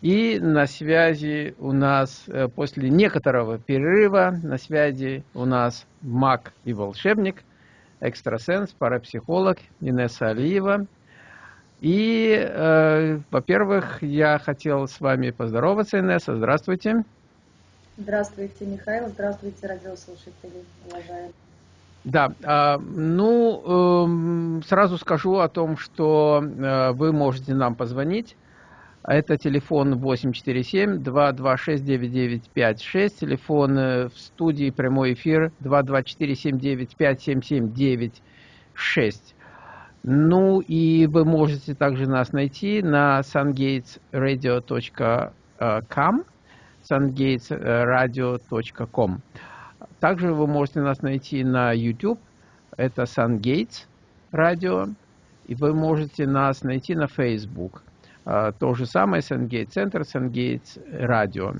И на связи у нас, э, после некоторого перерыва, на связи у нас маг и волшебник, экстрасенс, парапсихолог Инесса Алиева. И, э, во-первых, я хотел с вами поздороваться, Инесса. Здравствуйте. Здравствуйте, Михаил. Здравствуйте, радиослушатели, уважаемые. Да, а, ну, эм, сразу скажу о том, что э, вы можете нам позвонить. Это телефон 847-226-9956, телефон э, в студии прямой эфир 224-79-577-96. Ну и вы можете также нас найти на sungatesradio.com, sungatesradio.com. Также вы можете нас найти на YouTube, это SunGates радио, и вы можете нас найти на Facebook. А, то же самое SunGates Центр, SunGates радио.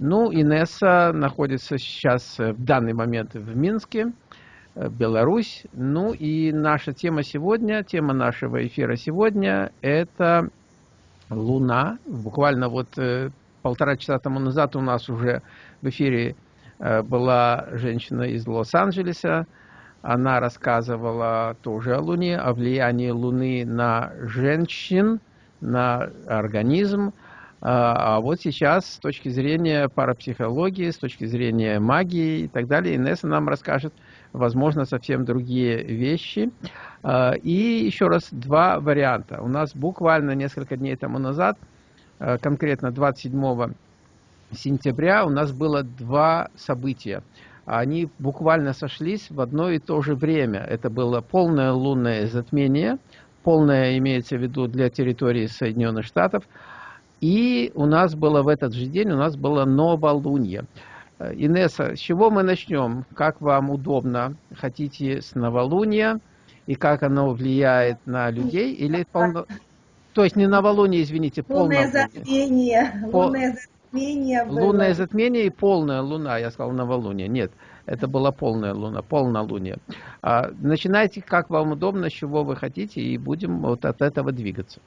Ну, Инесса находится сейчас в данный момент в Минске, э, Беларусь. Ну и наша тема сегодня, тема нашего эфира сегодня, это Луна. Буквально вот э, полтора часа тому назад у нас уже в эфире Э, была женщина из Лос-Анджелеса. Она рассказывала тоже о Луне, о влиянии Луны на женщин, на организм. А, а вот сейчас с точки зрения парапсихологии, с точки зрения магии и так далее, Инесса нам расскажет, возможно, совсем другие вещи. А, и еще раз, два варианта. У нас буквально несколько дней тому назад, э, конкретно 27 сентября у нас было два события. Они буквально сошлись в одно и то же время. Это было полное лунное затмение, полное имеется в виду для территории Соединенных Штатов. И у нас было в этот же день, у нас было новолуние. Инесса, с чего мы начнем? Как вам удобно? Хотите с новолуния? И как оно влияет на людей? Или полно... То есть не новолуние, извините, полное затмение. Пол... Лунное затмение было. Лунное затмение и полная луна, я сказал новолуние. Нет, это была полная луна, полнолуние. А, начинайте, как вам удобно, чего вы хотите, и будем вот от этого двигаться.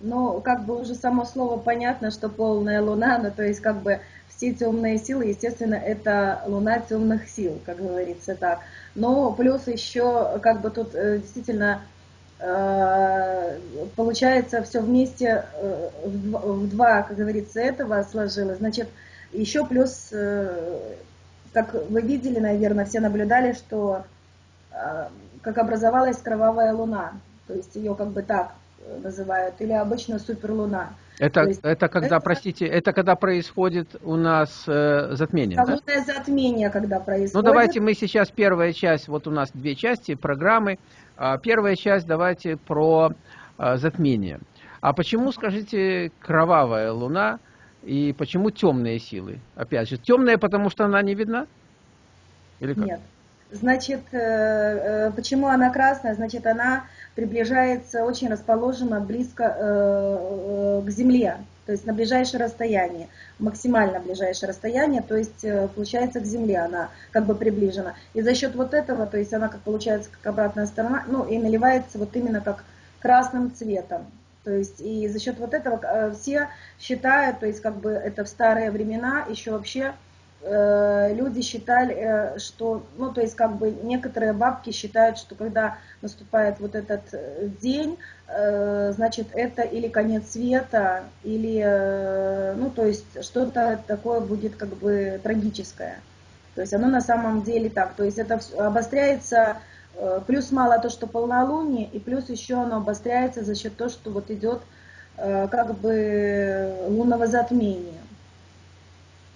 Ну, как бы уже само слово понятно, что полная луна, ну, то есть как бы все темные силы, естественно, это луна темных сил, как говорится так. Но плюс еще, как бы тут э, действительно Э, получается, все вместе э, в два, как говорится, этого сложилось. Значит, еще плюс, как вы видели, наверное, все наблюдали, что как образовалась кровавая луна, то есть ее как бы так называют, или обычно суперлуна. Это, есть, это когда, это, простите, это когда происходит у нас э, затмение, Лунное да? затмение, когда происходит. Ну, давайте мы сейчас, первая часть, вот у нас две части программы, а, первая часть давайте про а, затмение. А почему, скажите, кровавая луна и почему темные силы? Опять же, темная, потому что она не видна? Или как? Нет. Значит, э, э, почему она красная? Значит, она приближается, очень расположена близко э, к Земле, то есть на ближайшее расстояние, максимально ближайшее расстояние, то есть получается к Земле она как бы приближена. И за счет вот этого, то есть она как получается как обратная сторона, ну и наливается вот именно как красным цветом. То есть и за счет вот этого все считают, то есть как бы это в старые времена еще вообще Э, люди считали, э, что, ну, то есть, как бы, некоторые бабки считают, что когда наступает вот этот э, день, значит, это или конец света, или, ну, то есть, что-то такое будет, как бы, трагическое. То есть, оно на самом деле так, то есть, это обостряется, плюс мало то, что полнолуние, и плюс еще оно обостряется за счет того, что вот идет, как бы, лунного затмения.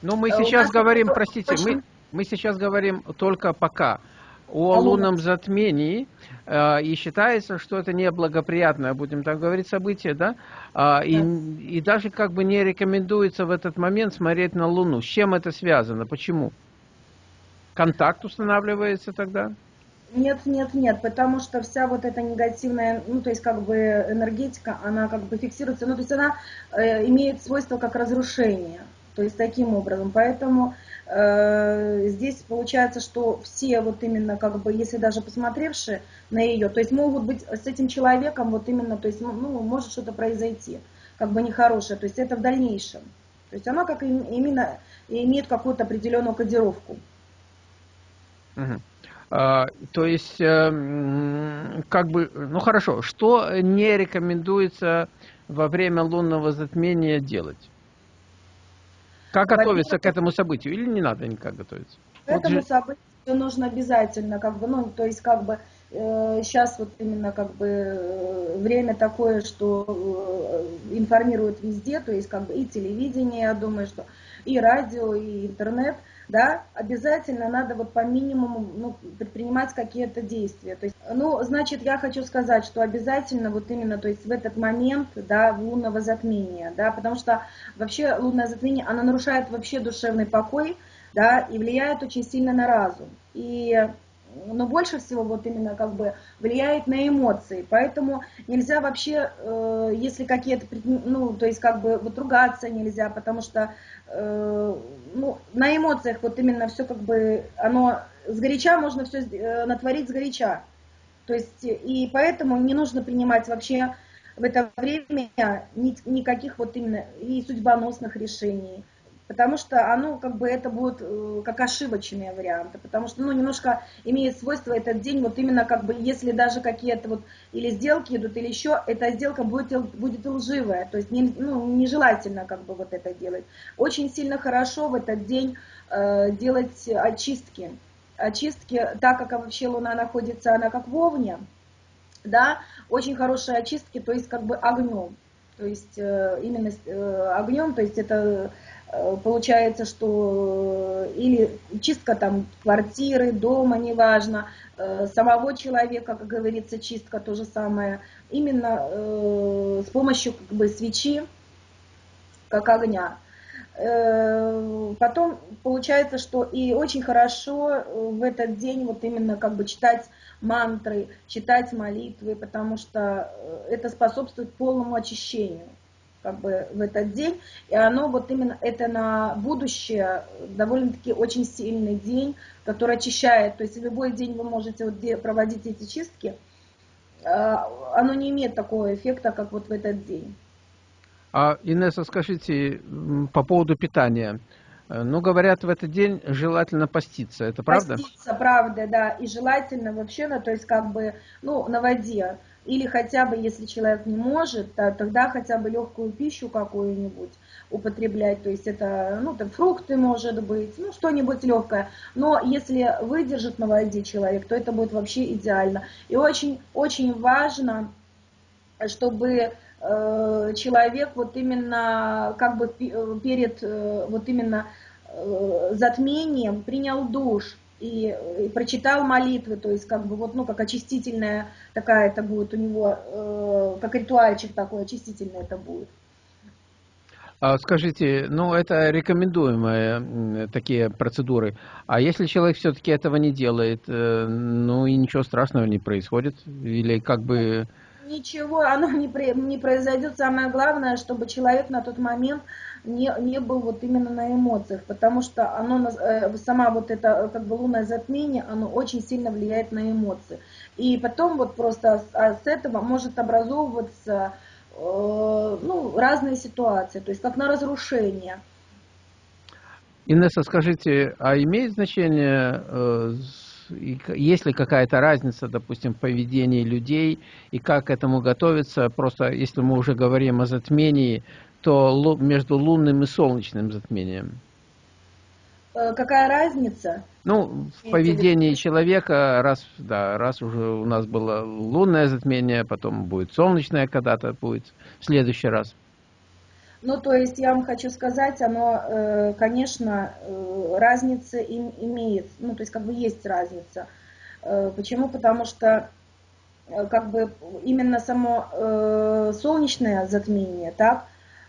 Ну, мы э, сейчас говорим, простите, мы, мы сейчас говорим только пока о лунном затмении, э, и считается, что это неблагоприятное, будем так говорить, событие, да? А, и, и даже как бы не рекомендуется в этот момент смотреть на Луну. С чем это связано? Почему? Контакт устанавливается тогда? Нет, нет, нет, потому что вся вот эта негативная, ну, то есть как бы энергетика, она как бы фиксируется, ну, то есть она э, имеет свойство как разрушение. То есть таким образом. Поэтому э, здесь получается, что все вот именно как бы, если даже посмотревшие на ее, то есть могут быть с этим человеком вот именно, то есть ну, может что-то произойти, как бы нехорошее. То есть это в дальнейшем. То есть она как именно имеет какую-то определенную кодировку. Угу. А, то есть, э, как бы, ну хорошо, что не рекомендуется во время лунного затмения делать? Как готовиться к этому событию? Или не надо никак готовиться? К этому вот событию нужно обязательно, как бы, ну, то есть, как бы, э, сейчас вот именно, как бы, э, время такое, что э, информируют везде, то есть, как бы, и телевидение, я думаю, что и радио, и интернет, да, обязательно надо вот по минимуму ну, предпринимать какие-то действия. То есть, ну, значит, я хочу сказать, что обязательно вот именно, то есть в этот момент, да, лунного затмения, да, потому что вообще лунное затмение, оно нарушает вообще душевный покой, да, и влияет очень сильно на разум. И но больше всего вот именно как бы влияет на эмоции. Поэтому нельзя вообще, э, если какие-то, ну, то есть как бы вот ругаться нельзя, потому что э, ну, на эмоциях вот именно все как бы, оно сгоряча можно все э, натворить сгоряча. То есть и поэтому не нужно принимать вообще в это время никаких вот именно и судьбоносных решений потому что оно как бы это будет э, как ошибочные варианты, потому что ну немножко имеет свойство этот день вот именно как бы если даже какие-то вот или сделки идут или еще эта сделка будет будет лживая, то есть не, ну, нежелательно как бы вот это делать. Очень сильно хорошо в этот день э, делать очистки, очистки, так как вообще Луна находится она как в Овне, да, очень хорошие очистки, то есть как бы огнем, то есть э, именно э, огнем, то есть это Э, получается, что э, или чистка там квартиры, дома, неважно, э, самого человека, как говорится, чистка то же самое, именно с помощью как бы свечи, как огня. Потом получается, что и очень хорошо в этот день вот именно как бы читать мантры, читать молитвы, потому что это способствует полному очищению как бы в этот день, и оно вот именно это на будущее довольно-таки очень сильный день, который очищает, то есть любой день вы можете вот проводить эти чистки, а, оно не имеет такого эффекта, как вот в этот день. А, Инесса, скажите, по поводу питания. Ну, говорят, в этот день желательно поститься, это правда? Поститься, правда, да, и желательно вообще, ну, то есть как бы, ну, на воде. Или хотя бы, если человек не может, то, тогда хотя бы легкую пищу какую-нибудь употреблять, то есть это, ну, там фрукты, может быть, ну, что-нибудь легкое. Но если выдержит на воде человек, то это будет вообще идеально. И очень, очень важно, чтобы э, человек вот именно как бы перед э, вот именно э, затмением принял душ, и, и прочитал молитвы, то есть как бы вот, ну, как очистительная такая это будет у него, э, как ритуальчик такой, очистительный это будет. А скажите, ну это рекомендуемые такие процедуры. А если человек все-таки этого не делает, э, ну и ничего страшного не происходит? Или как бы... Ничего, оно не, не произойдет. Самое главное, чтобы человек на тот момент не, не был вот именно на эмоциях, потому что оно, э, сама вот это как бы лунное затмение, оно очень сильно влияет на эмоции. И потом вот просто с, а с этого может образовываться э, ну, разные ситуации, то есть как на разрушение. Инесса, скажите, а имеет значение, э, есть ли какая-то разница, допустим, в поведении людей и как к этому готовиться? Просто если мы уже говорим о затмении, то между лунным и солнечным затмением? Э, какая разница? Ну, в поведении человека, раз, да, раз уже у нас было лунное затмение, потом будет солнечное когда-то будет в следующий раз. Ну, то есть я вам хочу сказать, оно, э, конечно, э, разница имеет, ну, то есть как бы есть разница. Почему? Потому что как бы именно само солнечное затмение, так,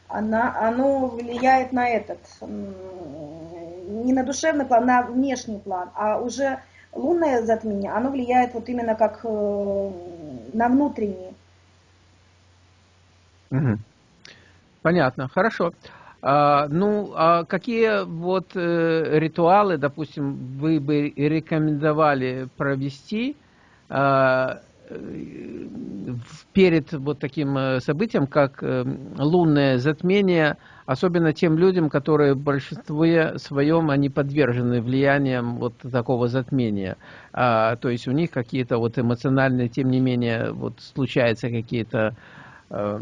она, оно влияет на этот, не на душевный план, на внешний план, а уже лунное затмение, оно влияет вот именно как э, на внутренний. Понятно, хорошо. А, ну, а какие вот э, ритуалы, допустим, вы бы рекомендовали провести а, перед вот таким э, событием, как э, лунное затмение, особенно тем людям, которые в большинстве своем они подвержены влияниям вот такого затмения. А, то есть у них какие-то вот эмоциональные, тем не менее, вот случаются какие-то э,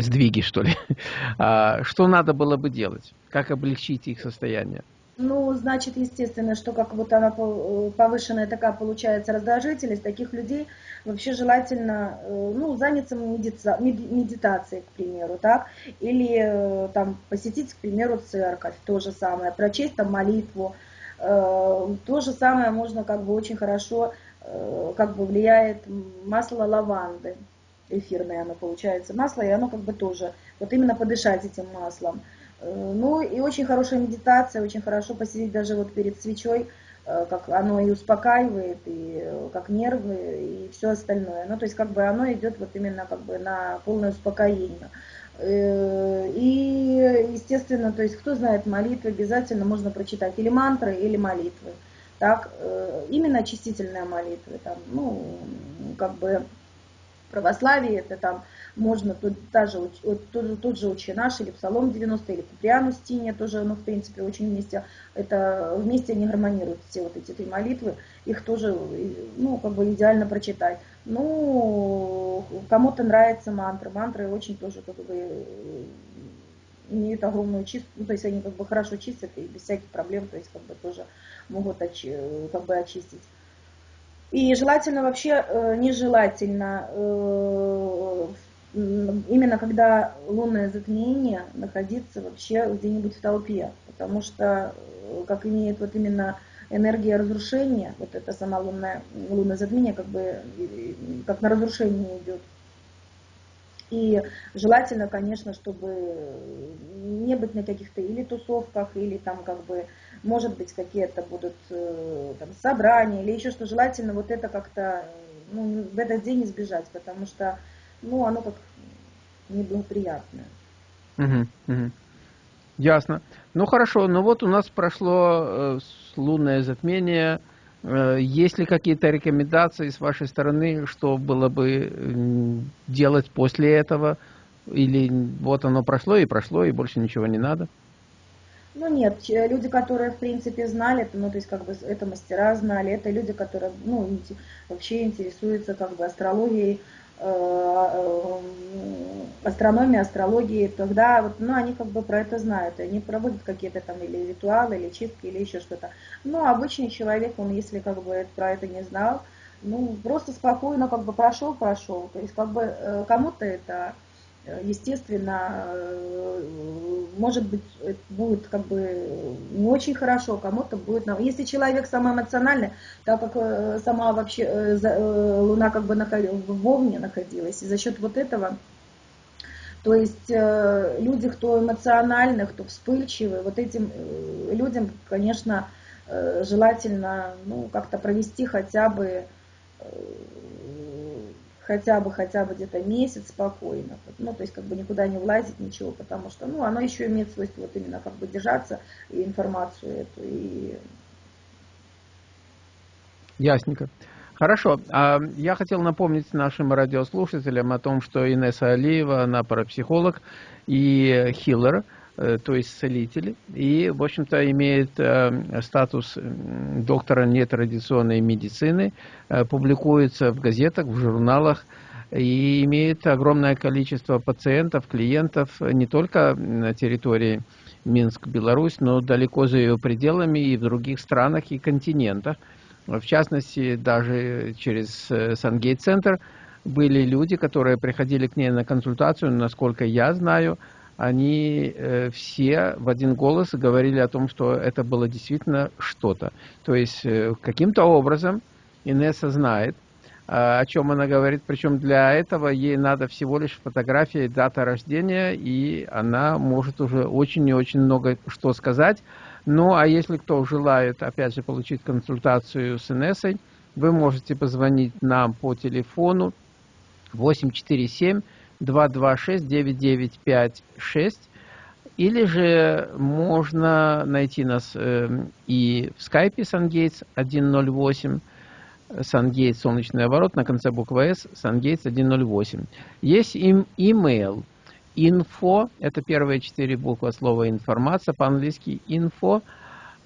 сдвиги, что ли. А, что надо было бы делать? Как облегчить их состояние? Ну, значит, естественно, что как вот она э, повышенная такая получается раздражительность, таких людей вообще желательно, э, ну, заняться медица, медитацией, к примеру, так, или э, там посетить, к примеру, церковь, то же самое, прочесть там молитву, то же самое можно как бы очень хорошо, как бы влияет масло лаванды, эфирное оно получается. Масло, и оно как бы тоже, вот именно подышать этим маслом. Э, ну и очень хорошая медитация, очень хорошо посидеть даже вот перед свечой, э, как оно и успокаивает, и э, как нервы, и все остальное. Ну то есть как бы оно идет вот именно как бы на полное успокоение. И, естественно, то есть кто знает молитвы, обязательно можно прочитать или мантры, или молитвы. Так, именно очистительная молитва, там, ну, как бы православие, это там можно тут, даже, тот, тот же «Отче наш» или «Псалом 90» или «Куприану Стине», тоже, ну, в принципе, очень вместе, это вместе они гармонируют, все вот эти три молитвы, их тоже, ну, как бы идеально прочитать. Ну, кому-то нравятся мантры, мантры очень тоже, как бы, имеют огромную чистку, ну, то есть они как бы хорошо чистят и без всяких проблем, то есть как бы тоже могут очи, как бы очистить. И желательно вообще, э, нежелательно э, именно когда лунное затмение находиться вообще где-нибудь в толпе, потому что э, как имеет вот именно энергия разрушения, вот это сама лунная, лунное затмение как бы как на разрушение идет. И желательно, конечно, чтобы не быть на каких-то или тусовках, или там как бы, может быть, какие-то будут э, там собрания, или еще что желательно вот это как-то ну, в этот день избежать, потому что ну, оно как неблагоприятное. Угу, угу. Ясно. Ну хорошо, ну вот у нас прошло э, лунное затмение. Э, есть ли какие-то рекомендации с вашей стороны, что было бы делать после этого? Или вот оно прошло и прошло, и больше ничего не надо? Ну нет, люди, которые в принципе знали, ну то есть как бы это мастера знали, это люди, которые ну, вообще интересуются как бы астрологией, астрономии, астрологии, тогда вот, ну, они как бы про это знают, они проводят какие-то там или ритуалы, или чистки, или еще что-то. Но обычный человек, он если как бы про это не знал, ну, просто спокойно как бы прошел, прошел. То есть как бы э, кому-то это естественно, может быть, будет как бы не очень хорошо, кому-то будет... Если человек самый эмоциональный, так как э, сама вообще э, э, Луна как бы в Овне находилась, и за счет вот этого то есть люди, кто эмоциональны, кто вспыльчивы, вот этим людям, конечно, желательно ну, как-то провести хотя бы хотя бы, хотя бы где-то месяц спокойно, ну, то есть как бы никуда не влазить, ничего, потому что, ну, оно еще имеет свойство вот именно как бы держаться и информацию эту, и... Ясненько. Хорошо. А я хотел напомнить нашим радиослушателям о том, что Инесса Алиева, она парапсихолог и хиллер, то есть целитель, и, в общем-то, имеет э, статус доктора нетрадиционной медицины, э, публикуется в газетах, в журналах, и имеет огромное количество пациентов, клиентов не только на территории Минск, Беларусь, но далеко за ее пределами и в других странах и континентах. В частности, даже через Сангейт-центр были люди, которые приходили к ней на консультацию, насколько я знаю, они э, все в один голос говорили о том, что это было действительно что-то. То есть э, каким-то образом Инесса знает, э, о чем она говорит, причем для этого ей надо всего лишь фотография дата рождения, и она может уже очень и очень много что сказать. Ну, а если кто желает, опять же, получить консультацию с Инессой, вы можете позвонить нам по телефону 847 226-9956 или же можно найти нас э, и в скайпе SunGates 108, SunGates солнечный оборот на конце буквы S, SunGates 108. Есть им email info, это первые четыре буквы слова информация, по-английски info,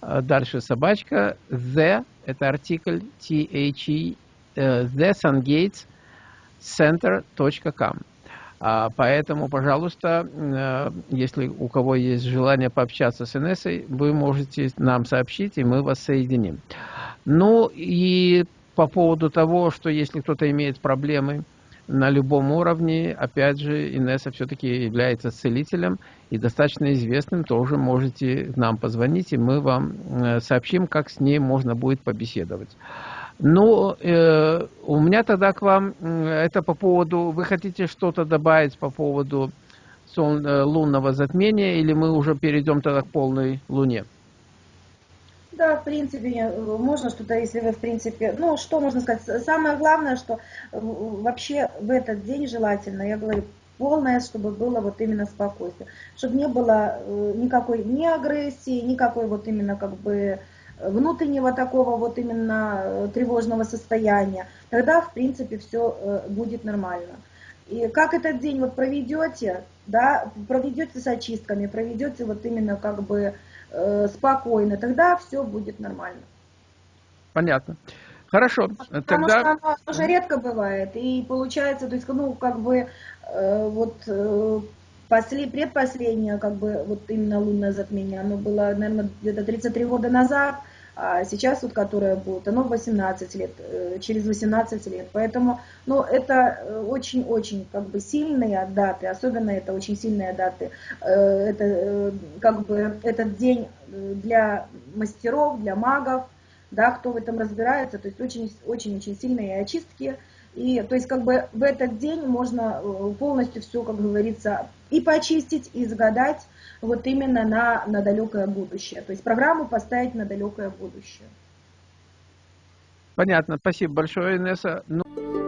дальше собачка, the, это артикль, t-h-e, the SunGates center.com. А, поэтому, пожалуйста, э, если у кого есть желание пообщаться с Инессой, вы можете нам сообщить, и мы вас соединим. Ну и по поводу того, что если кто-то имеет проблемы на любом уровне, опять же, Инесса все-таки является целителем и достаточно известным, тоже можете нам позвонить, и мы вам э, сообщим, как с ней можно будет побеседовать. Ну, э, у меня тогда к вам, это по поводу, вы хотите что-то добавить по поводу сол, э, лунного затмения, или мы уже перейдем тогда к полной луне? Да, в принципе, можно что-то, если вы, в принципе, ну, что можно сказать, самое главное, что вообще в этот день желательно, я говорю, полное, чтобы было вот именно спокойствие, чтобы не было э, никакой ни агрессии, никакой вот именно как бы внутреннего такого вот именно э, тревожного состояния, тогда, в принципе, все э, будет нормально. И как этот день вот проведете, да, проведете с очистками, проведете вот именно как бы э, спокойно, тогда все будет нормально. Понятно. Хорошо. Потому тогда... что оно уже редко бывает. И получается, то есть, ну, как бы, э, вот, э, после, предпоследнее, как бы, вот именно лунное затмение, оно было, наверное, где-то 33 года назад, а сейчас вот, которое будет, оно 18 лет, э, через 18 лет. Поэтому, ну, это очень-очень как бы сильные даты, особенно это очень сильные даты. Э, это э, как бы этот день для мастеров, для магов, да, кто в этом разбирается, то есть очень-очень сильные очистки. И то есть как бы в этот день можно полностью все, как говорится, и почистить, и загадать, вот именно на, на далекое будущее. То есть программу поставить на далекое будущее. Понятно. Спасибо большое, Инесса. Ну...